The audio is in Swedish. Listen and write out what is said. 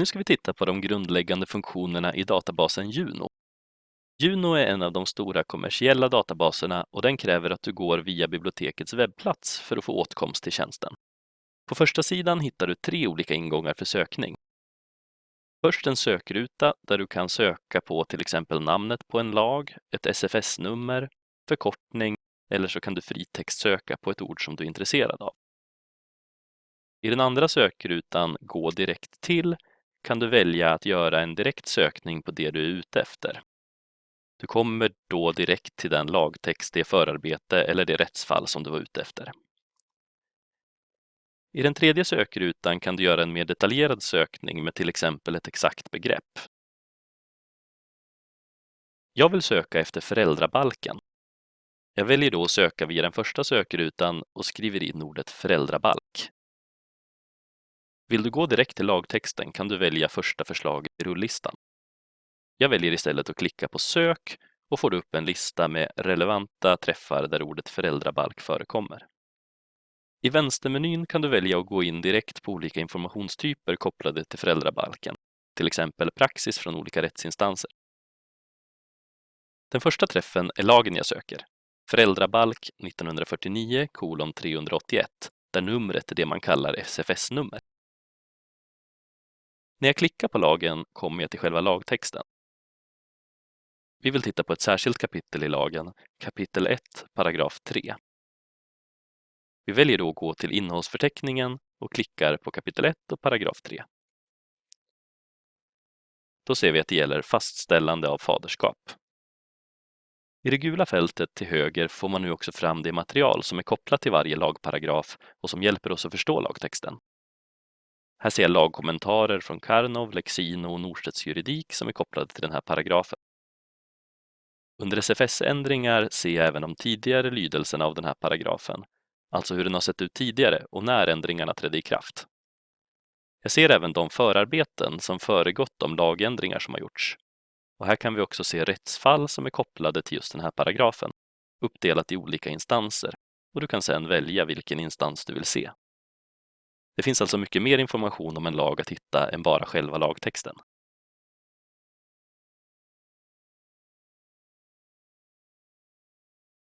Nu ska vi titta på de grundläggande funktionerna i databasen Juno. Juno är en av de stora kommersiella databaserna och den kräver att du går via bibliotekets webbplats för att få åtkomst till tjänsten. På första sidan hittar du tre olika ingångar för sökning. Först en sökruta där du kan söka på till exempel namnet på en lag, ett SFS-nummer, förkortning eller så kan du fritextsöka på ett ord som du är intresserad av. I den andra sökrutan Gå direkt till kan du välja att göra en direkt sökning på det du är ute efter. Du kommer då direkt till den lagtext, det förarbete eller det rättsfall som du var ute efter. I den tredje sökrutan kan du göra en mer detaljerad sökning med till exempel ett exakt begrepp. Jag vill söka efter föräldrabalken. Jag väljer då att söka via den första sökrutan och skriver in ordet föräldrabalk. Vill du gå direkt till lagtexten kan du välja första förslaget i rullistan. Jag väljer istället att klicka på sök och får upp en lista med relevanta träffar där ordet föräldrabalk förekommer. I vänstermenyn kan du välja att gå in direkt på olika informationstyper kopplade till föräldrabalken, till exempel praxis från olika rättsinstanser. Den första träffen är lagen jag söker, föräldrabalk 1949 381, där numret är det man kallar SFS-nummer. När jag klickar på lagen kommer jag till själva lagtexten. Vi vill titta på ett särskilt kapitel i lagen, kapitel 1, paragraf 3. Vi väljer då att gå till innehållsförteckningen och klickar på kapitel 1 och paragraf 3. Då ser vi att det gäller fastställande av faderskap. I det gula fältet till höger får man nu också fram det material som är kopplat till varje lagparagraf och som hjälper oss att förstå lagtexten. Här ser jag lagkommentarer från Karnov, Lexino och Norstedts juridik som är kopplade till den här paragrafen. Under SFS-ändringar ser jag även de tidigare lydelserna av den här paragrafen, alltså hur den har sett ut tidigare och när ändringarna trädde i kraft. Jag ser även de förarbeten som föregått de lagändringar som har gjorts. Och här kan vi också se rättsfall som är kopplade till just den här paragrafen, uppdelat i olika instanser och du kan sedan välja vilken instans du vill se. Det finns alltså mycket mer information om en lag att hitta än bara själva lagtexten.